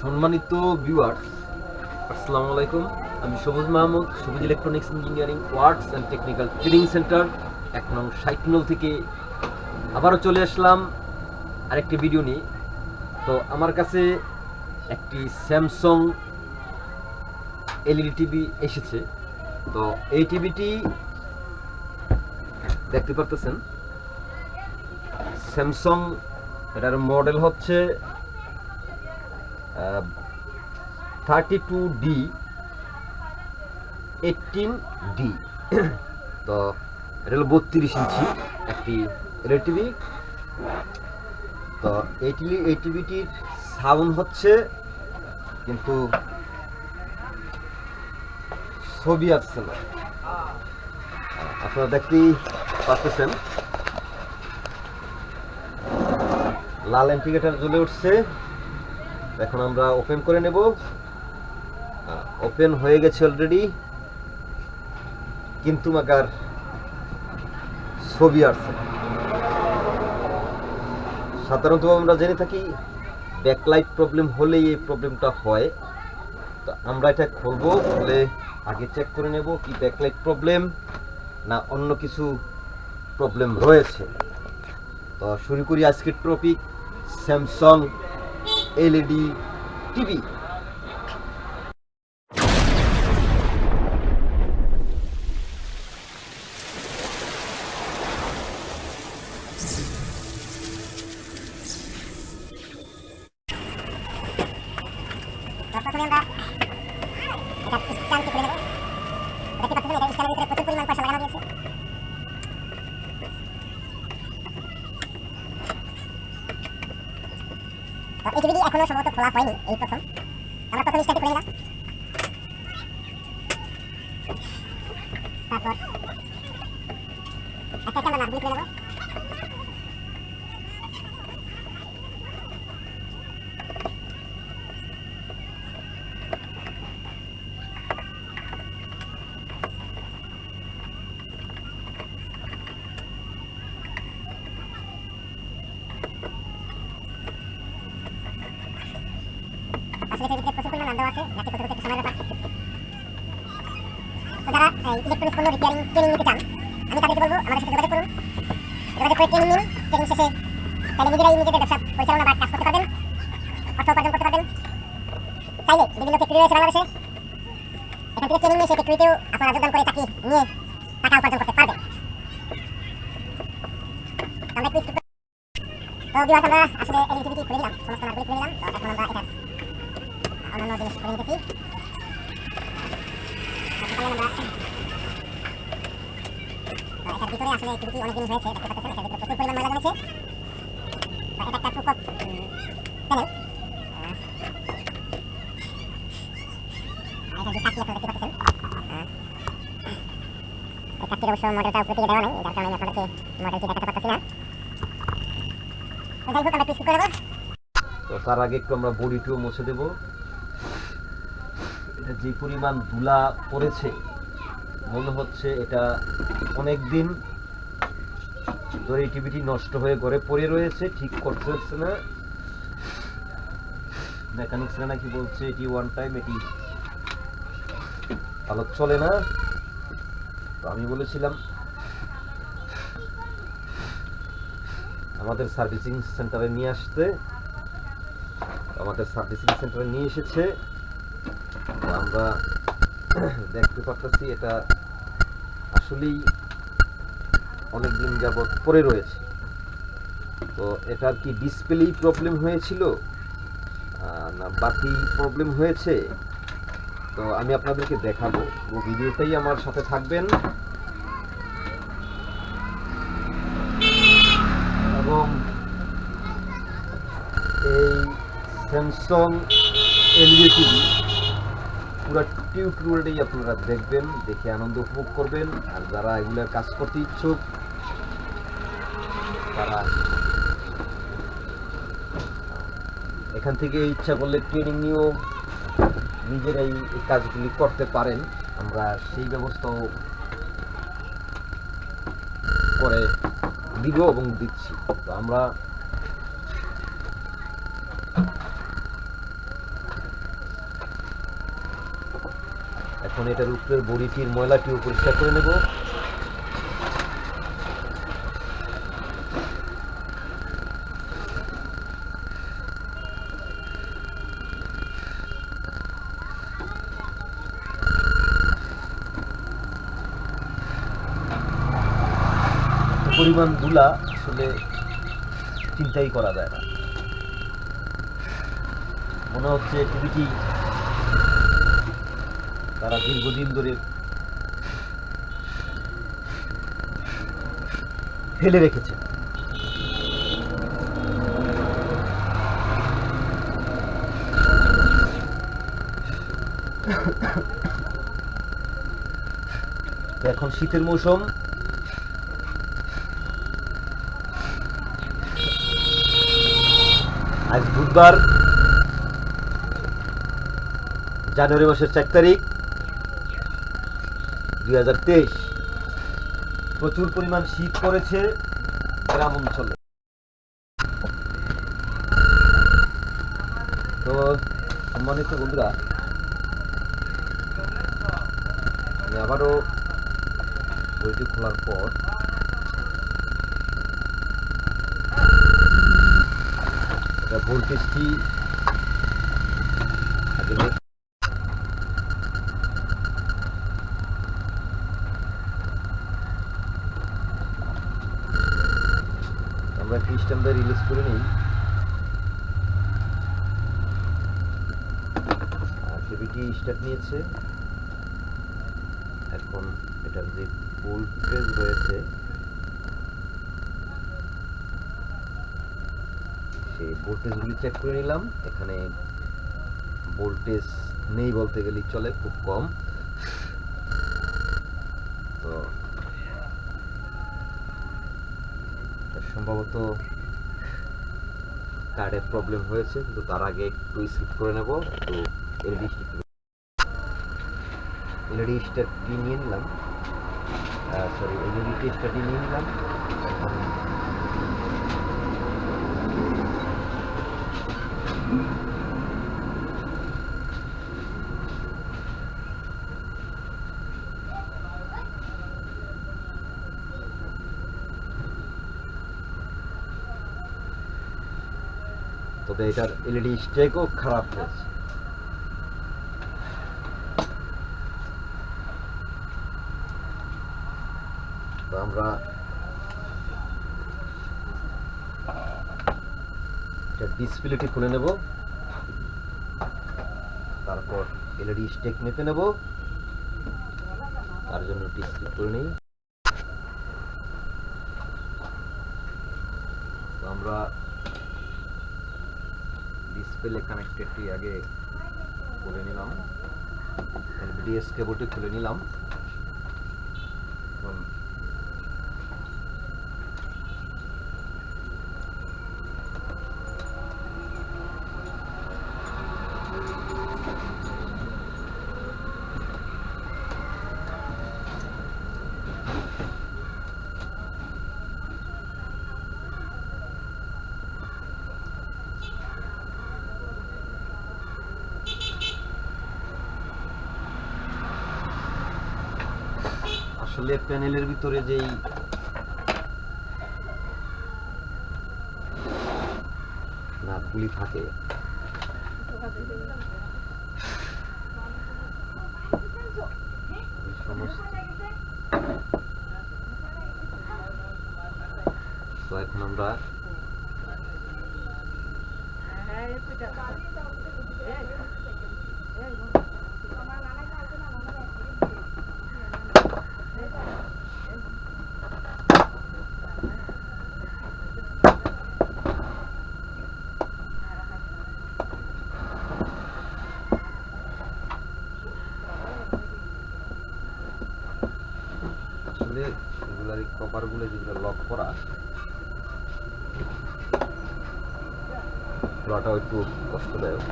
সম্মানিত ভিউয়ার্স আসসালামু আলাইকুম। আমি Sabuj Mahmud, Sabuj electronics engineering works and technical training centre এক নং সাইকনল থেকে আবারও চলে আসলাম আরেকটি ভিডিও নিয়ে। তো আমার কাছে একটি স্যামসং এলইডি টিভি এসেছে। তো এই টিভিটি দেখতে পারতেছেন? স্যামসং এটার মডেল হচ্ছে thirty two D eighteen D. তো এটা হলো বত্রিশ ইঞ্চি একটি এলইডি টিভি তো এই টিভি এই টিভিটির সাউন্ড হচ্ছে কিন্তু ছবি আসছে না। আপনারা দেখতেই পাচ্ছেন। লাল ইন্ডিকেটার জ্বলে উঠছে। এখন আমরা ওপেন করে নেব। ওপেন হয়ে গেছে অলরেডি কিন্তু মাকার ছবি আসছে। সাধারণত আমরা জেনে থাকি ব্যাকলাইট প্রবলেম হলেই এই প্রবলেমটা হয়। তো আমরা এটা খুলবো, খুলে আগে চেক করে নেব কি ব্যাকলাইট প্রবলেম না অন্য কিছু প্রবলেম রয়েছে। তো শুরু করি আজকের টপিক স্যামসাং এলইডি টিভি প্রথমে আমরা এটা স্ক্যান করে নেব দেখতে পাচ্ছেন এটা স্ক্যানের ভিতরে প্রচুর পরিমাণ পয়সা লাগানো দিয়েছে তো এই টিভিটি এখনও সম্ভবত খোলা হয়নি এই প্রথম আমরা প্রথম স্ক্যানটি করে নিলাম তারপর একটা একটা আমরা নাটগুলি করে নেব আসলে এটার ভিতরে প্রচুর পরিমাণ নাম দেওয়া আছে করতে করতে একটু সময় ব্যাপার তো যারা ইলেকট্রনিক্স পণ্য রিপেয়ারিং ট্রেনিং নিতে চান আমি তাদেরকে করে করে আমরা করি। আসলে এলইডি খুলে নিলাম সমস্ত নাটগুলি খুলে নিলাম তো এখন আমরা তার আগে একটু আমরা বডিটিও মুছে দেব। যে পরিমাণ ধুলা পড়েছে, মনে হচ্ছে এটা অনেক দিন ধরে টিভিটি নষ্ট হয়ে ঘরে পড়ে রয়েছে, ঠিক করতে হচ্ছে না। মেকানিক্সরা নাকি বলছে এটি ওয়ান টাইম এটি ভালো চলে না। তো আমি বলেছিলাম, আমাদের সার্ভিসিং সেন্টারে নিয়ে আসতে। আমাদের সার্ভিসিং সেন্টারে নিয়ে এসেছে। আমরা দেখতে পাচ্ছি এটা আসলেই অনেক দিন যাবৎ পড়ে রয়েছে। তো এটার কি ডিসপ্লেই প্রবলেম হয়েছিল? না, বাকি প্রবলেম হয়েছে? তো আমি আপনাদেরকে দেখাবো। ও ভিডিওটাই আমার সাথে থাকবেন। এবং এই স্যামসং এলইডি টিভি পুরো টিউটোরিয়ালটাই আপনারা দেখবেন, দেখে আনন্দ উপভোগ করবেন। আর যারা এগুলোর কাজ করতে ইচ্ছুক, তারা এখান থেকে ইচ্ছা করলে ট্রেনিং নিয়েও নিজেরাই এই কাজগুলি করতে পারেন। আমরা সেই ব্যবস্থাও করে দিব এবং দিচ্ছি। তো আমরা এখন এটার উপরের বড়িটির ময়লাটিও পরিষ্কার করে নেব। পরিমাণ আসলে চিন্তাই করা যায় না। মনে হচ্ছে টিভিটি তারা দীর্ঘদিন ধরে ফেলে রেখেছে। এখন শীতের মৌসুম। আজ বুধবার জানুয়ারি মাসের চার তারিখ। দুই প্রচুর পরিমাণ শীত পড়েছে গ্রাম অঞ্চলে। তো, সম্মানিত বন্ধুরা আবারও বইটি খোলার পর ভোল্টেজটি আগে দেখে আমরা খ্রিস্টানদের রিলিজ করে নিই টিভিটি স্টার্ট নিয়েছে। এখন এটার যে ভোল্টেজ রয়েছে, সেই ভোল্টেজগুলি চেক করে নিলাম। এখানে ভোল্টেজ নেই বলতে গেলেই চলে, খুব কম। তো সম্ভবত কার্ডের প্রবলেম হয়েছে, কিন্তু তার আগে একটু স্কিপ করে নেব। একটু এলইডি এলইডি স্টারটি নিয়ে নিলাম সরি এলইডি টেস্টারটি নিয়ে নিলাম এখন তবে এটার এলইডি স্টেকও খারাপ হয়েছে তো আমরা ডিসপ্লেটি খুলে নেব। তারপর এলইডি স্টেক মেপে নেব। তার জন্য ডিসপ্লে করে নিই। তো আমরা ডিসপ্লে কানেক্টেডটি আগে করে নিলাম। এলবিডিএস কেবলটি খুলে নিলাম এখন আসলে প্যানেলের ভিতরে যেই নাটগুলি থাকে। এখন আমরা আসলে এগুলার কপারগুলো যেগুলো লক করা খোলাটাও একটু কষ্টদায়ক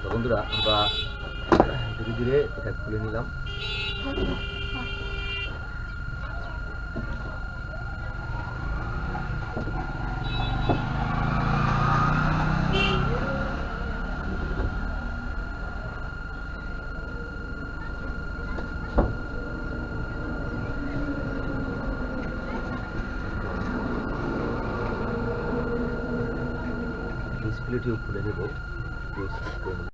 তো বন্ধুরা আমরা ধীরে ধীরে এটা খুলে নিলাম। ডিসপ্লেটিও খুলে নেব।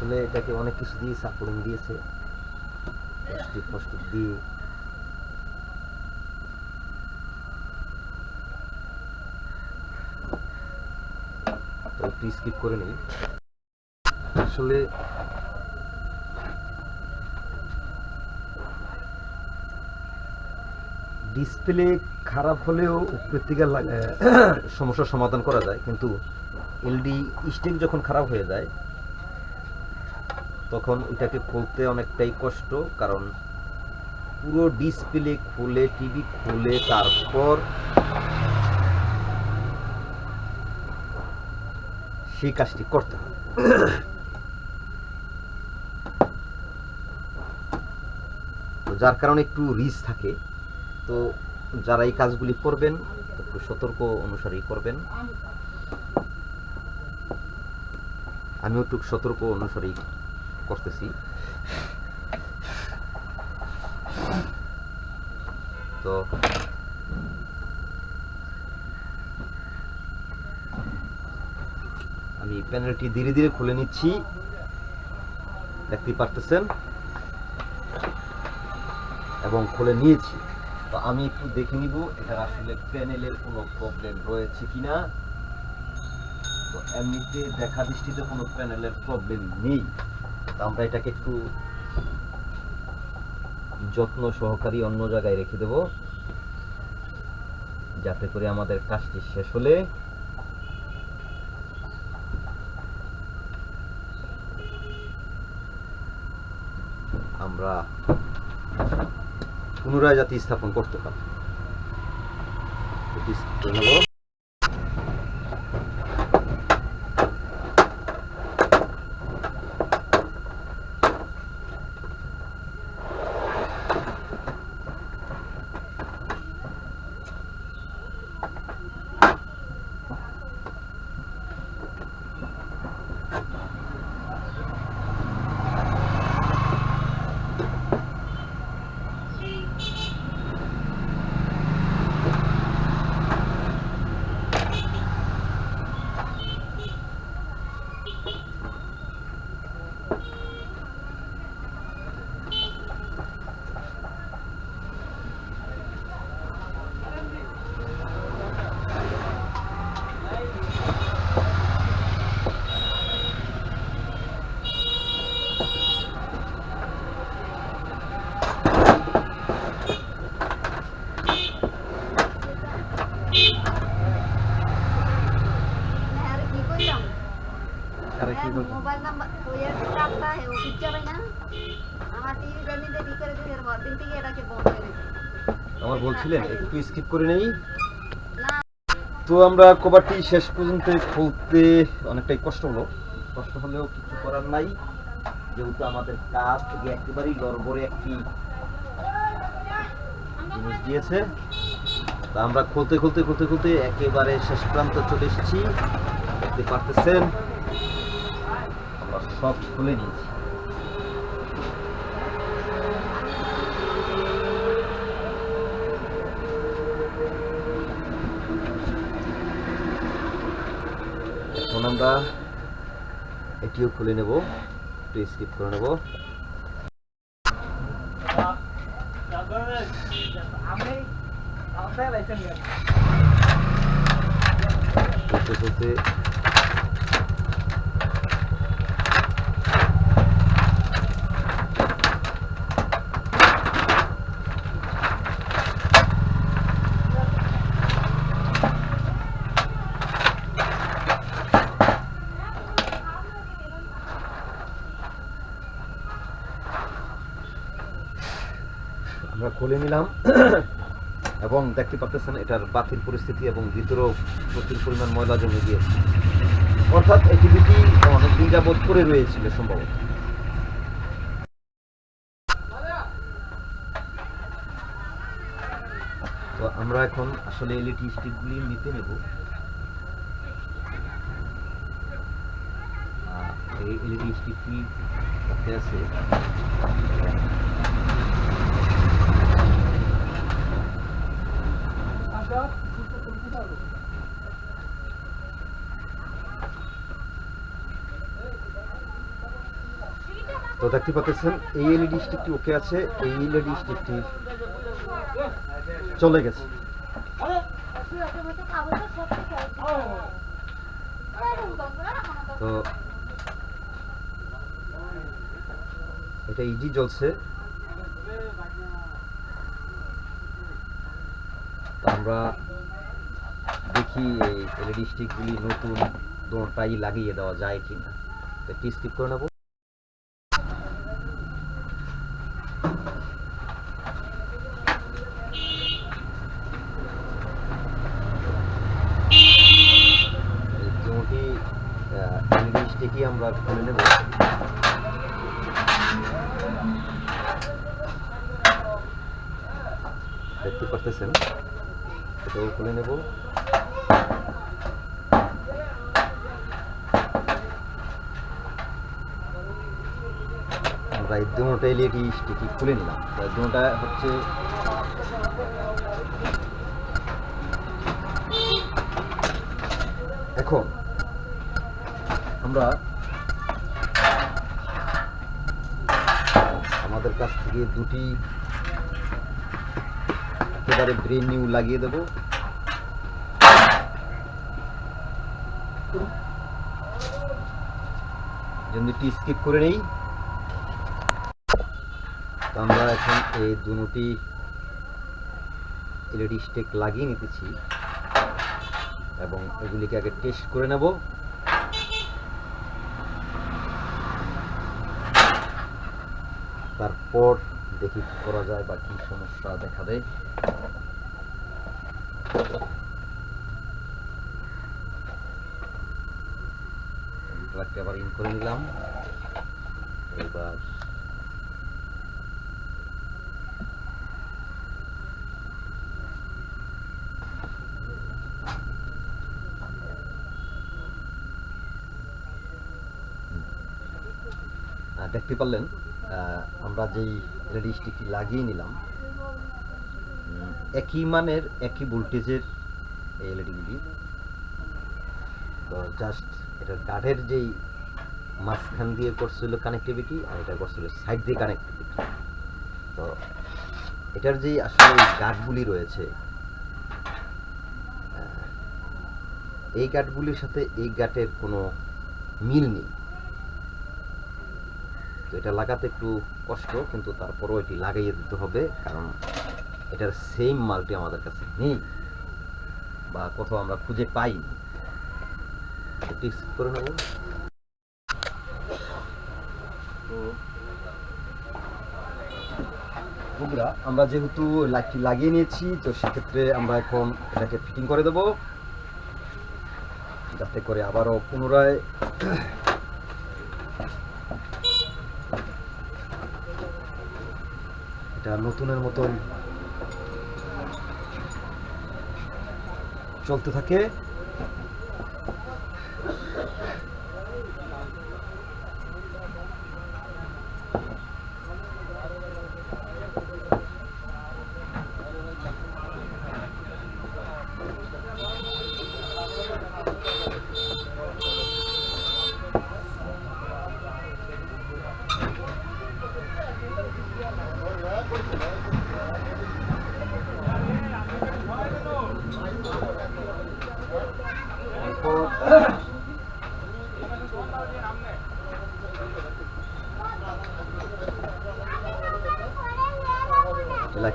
আসলে এটাকে অনেক কিছু দিয়ে সাপোর্টিং দিয়েছে। প্লাস্টিক ফস্টিক দিয়ে। স্কিপ করে নিই। আসলে ডিসপ্লে খারাপ হলেও উপরের সমস্যার সমাধান করা যায়, কিন্তু এলডি স্টিক যখন খারাপ হয়ে যায় তখন ওইটাকে খুলতে অনেকটাই কষ্ট, কারণ পুরো ডিসপ্লে খুলে টিভি খুলে, তারপর সেই কাজটি করতে হয় তো যার কারণে একটু রিস্ক থাকে। তো যারা এই কাজগুলি করবেন একটু সতর্ক অনুসারেই করবেন। আমিও একটু সতর্ক অনুসারেই করতেছি তো আমি প্যানেলটি ধীরে ধীরে খুলে নিচ্ছি। দেখতেই পারতেছেন? এবং খুলে নিয়েছি। তো আমি একটু দেখে নিব, এটা আসলে প্যানেলের কোনো প্রবলেম রয়েছে কিনা। তো এমনিতে দেখা দৃষ্টিতে কোনো প্যানেলের প্রবলেম নেই। আমরা এটাকে একটু যত্ন সহকারী অন্য জায়গায় রেখে দেব, যাতে করে আমাদের কাজটি শেষ হলে আমরা পুনরায় জাতি স্থাপন করতে পারি। এটি করে নেব। আরে কি কইলাম আরে কি বলছেন? মোবাইল নাম্বার ওই এর চাপটা হে ও পিকচার না আমার টিভি জানি দেরি করে দিয়ে এর দিন থেকে এটাকে বন্ধ হয়ে গেছে আমার বলছিলেন, একটু স্কিপ করে নেই? তো আমরা কভারটি শেষ পর্যন্ত খুলতে অনেকটাই কষ্ট হলো। কষ্ট হলেও কিছু করার নাই। যেহেতু আমাদের কাজ থেকে একেবারেই লড়বড়ে একটি জিনিস দিয়েছে, তা আমরা খুলতে খুলতে খুলতে খুলতে একেবারে শেষ প্রান্ত চলে এসেছি। দেখতে পারতেছেন, আমরা সব খুলে নিয়েছি। এখন আমরা এটিও খুলে নেব একটু স্কিপ করে নেব। খুলতে খুলতে খুলে নিলাম। এবং দেখতে পাচ্ছেন এটার বাতিল পরিস্থিতি এবং ভিতরেও প্রচুর পরিমাণ ময়লা জমে গিয়েছে। অর্থাৎ এই অনেক দিন যাবৎ করে রয়েছিল সম্ভবত। তো আমরা এখন আসলে এলইডি স্টিকগুলি নিতে নেব। এই এলইডি স্টিকটি আছে। তো দেখতে পাচ্ছেন, এই এলইডি স্টিকটি ওকে আছে, এই এলইডি স্টিকটি চলে গেছে। তো এটা ইজি জ্বলছে। তো আমরা দেখি এই এলইডি স্টিকগুলি নতুন দোনটাই লাগিয়ে দেওয়া যায় কিনা। তো একটি স্কিপ করে নেব এই দুটি এলইডি স্টিকই আমরা খুলে নেব দেখতে পারতেছেন এটাও খুলে নেব দুটো এলইডি স্টিকই খুলে নিলাম। দুটা হচ্ছে এখন আমরা আমাদের কাছ থেকে দুটি একেবারে ব্রেন নিউ লাগিয়ে দেব। টি স্কিপ করে নেই আমরা এখন এই দুটি এলইডি স্টিক লাগিয়ে নিতেছি এবং এগুলিকে আগে টেস্ট করে নেব। তারপর দেখি করা যায় বা কি সমস্যা দেখা দেয়। আবার ইন করে নিলাম। এবার দেখতে পারলেন আমরা যেই এলইডি স্টিকটি লাগিয়ে নিলাম একই মানের, একই ভোল্টেজের এই এলইডিগুলি তো জাস্ট এটার গার্ডের যেই মাঝখান দিয়ে করছিল কানেক্টিভিটি আর এটা করছিল সাইড দিয়ে কানেক্টিভিটি তো এটার যেই আসলে গার্ডগুলি রয়েছে এই গার্ডগুলির সাথে এই গার্ডের কোনো মিল নেই। তো এটা লাগাতে একটু কষ্ট, কিন্তু তারপরও এটি লাগাইয়ে দিতে হবে, কারণ এটার সেম মালটি আমাদের কাছে নেই, বা কোথাও আমরা খুঁজে পাইনি। করে নেব। তো আমরা যেহেতু লাইটটি লাগিয়ে নিয়েছি, তো সেক্ষেত্রে আমরা এখন এটাকে ফিটিং করে দেব, যাতে করে আবারও পুনরায় এটা নতুনের মতন চলতে থাকে।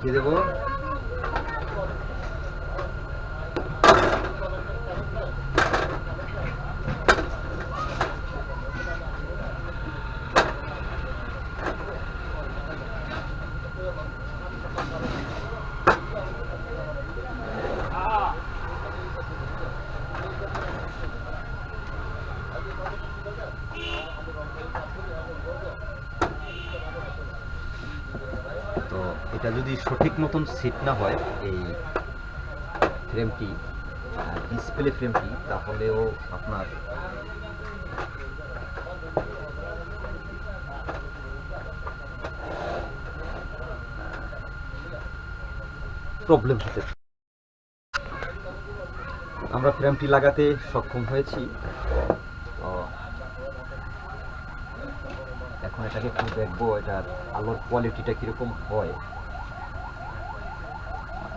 লাগিয়ে দেবো তো এটা যদি সঠিক মতন সেট না হয়, এই ফ্রেমটি ডিসপ্লে ফ্রেমটি তাহলেও আপনার প্রবলেম হতে আমরা ফ্রেমটি লাগাতে সক্ষম হয়েছি। এখন এটাকে একটু দেখব, এটার আলোর কোয়ালিটিটা কীরকম হয়।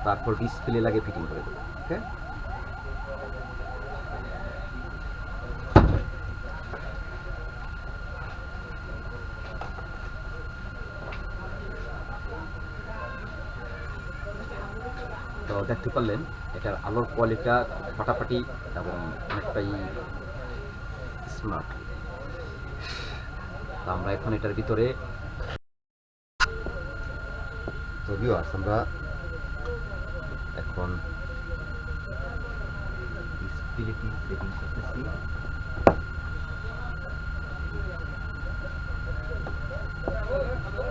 তারপর ডিসপ্লে লাগে ফিটিং করে দেবো ওকে তো দেখতে পারলেন, এটার আলোর কোয়ালিটিটা ফাটাফাটি এবং অনেকটাই স্মার্ট তো আমরা এখন এটার ভিতরে তো আমরা এখন ডিসপ্লেটি the seat.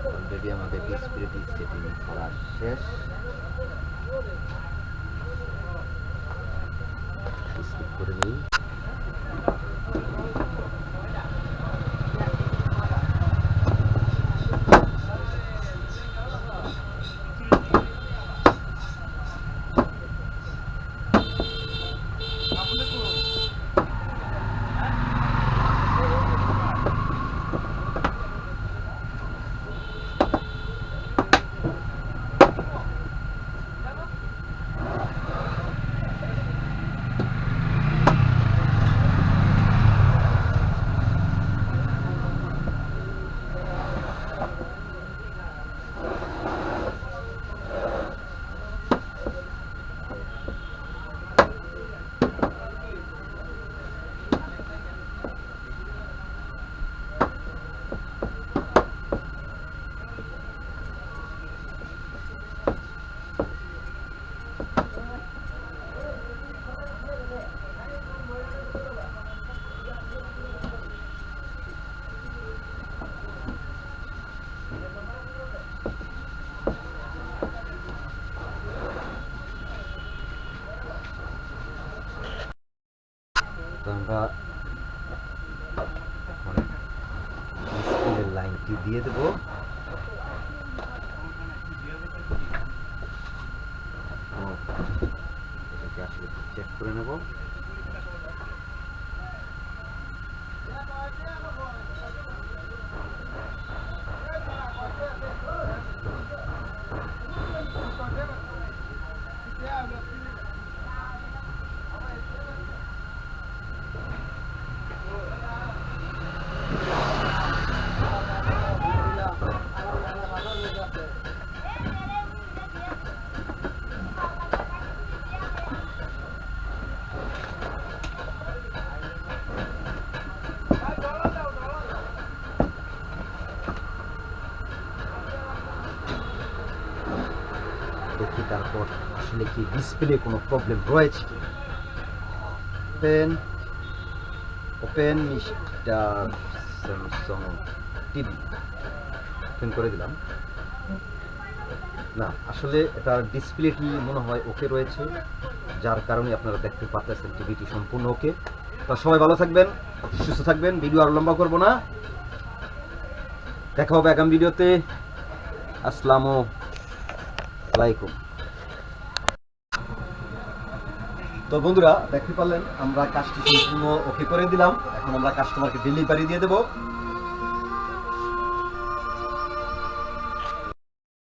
অলরেডি আমাদের ডিসপ্লেটি সেটিং করা শেষ স্কিপ করে নিই তো আমরা এখন ডিসপ্লের লাইনটি দিয়ে দেব ও, এটাকে আসলে চেক করে নেব দেখি তারপর আসলে কি ডিসপ্লে কোনো প্রবলেম রয়েছে কি? Open open mister Samsung TV open করে দিলাম। না, আসলে এটার ডিসপ্লেটি মনে হয় ওকে রয়েছে, যার কারণে আপনারা দেখতে পাচ্ছেন টিভিটি সম্পূর্ণ ওকে। তা সবাই ভালো থাকবেন, সুস্থ থাকবেন, ভিডিও আর লম্বা করব না। দেখা হবে আগামী ভিডিওতে। আসসালামু আলাইকুম। তো বন্ধুরা, দেখতে পারলেন, আমরা কাজটি সম্পূর্ণ ওকে করে দিলাম। এখন আমরা কাস্টমারকে ডেলিভারি দিয়ে দেবো।